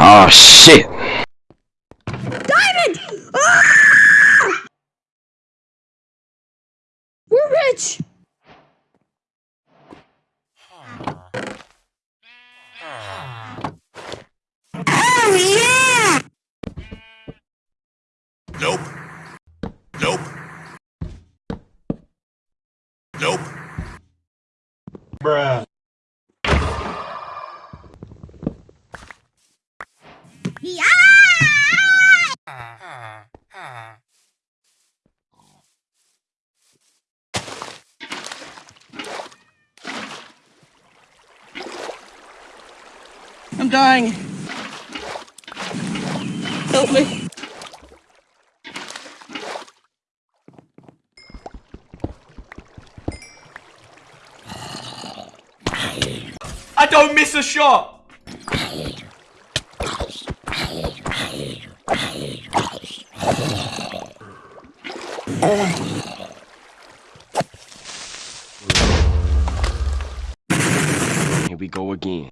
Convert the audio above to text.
Oh shit! Diamond! Ah! We're rich! Oh yeah! Nope. Nope. Nope. Bruh. Yeah! I'm dying. Help me. I don't miss a shot! Here we go again.